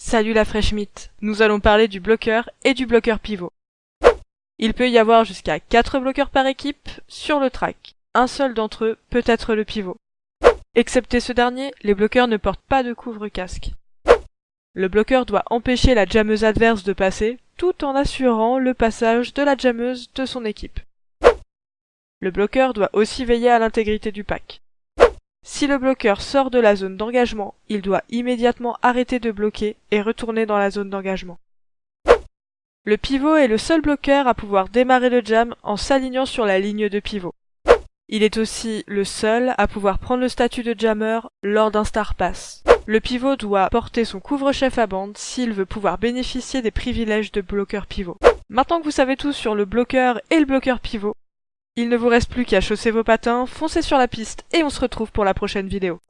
Salut la fraîche mythe Nous allons parler du bloqueur et du bloqueur pivot. Il peut y avoir jusqu'à 4 bloqueurs par équipe sur le track. Un seul d'entre eux peut être le pivot. Excepté ce dernier, les bloqueurs ne portent pas de couvre-casque. Le bloqueur doit empêcher la jammeuse adverse de passer, tout en assurant le passage de la jammeuse de son équipe. Le bloqueur doit aussi veiller à l'intégrité du pack. Si le bloqueur sort de la zone d'engagement, il doit immédiatement arrêter de bloquer et retourner dans la zone d'engagement. Le pivot est le seul bloqueur à pouvoir démarrer le jam en s'alignant sur la ligne de pivot. Il est aussi le seul à pouvoir prendre le statut de jammer lors d'un star pass. Le pivot doit porter son couvre-chef à bande s'il veut pouvoir bénéficier des privilèges de bloqueur pivot. Maintenant que vous savez tout sur le bloqueur et le bloqueur pivot, il ne vous reste plus qu'à chausser vos patins, foncer sur la piste et on se retrouve pour la prochaine vidéo.